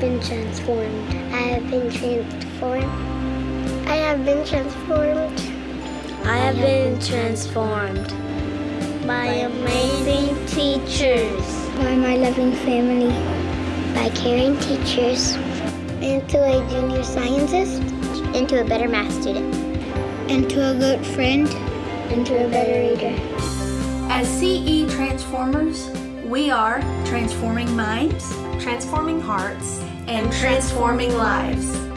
been transformed. I have been transformed. I have been transformed. I have been transformed by amazing teachers, by my loving family, by caring teachers, into a junior scientist, into a better math student, into a good friend, into a better reader. As CE Transformers, we are transforming minds, transforming hearts, and transforming lives.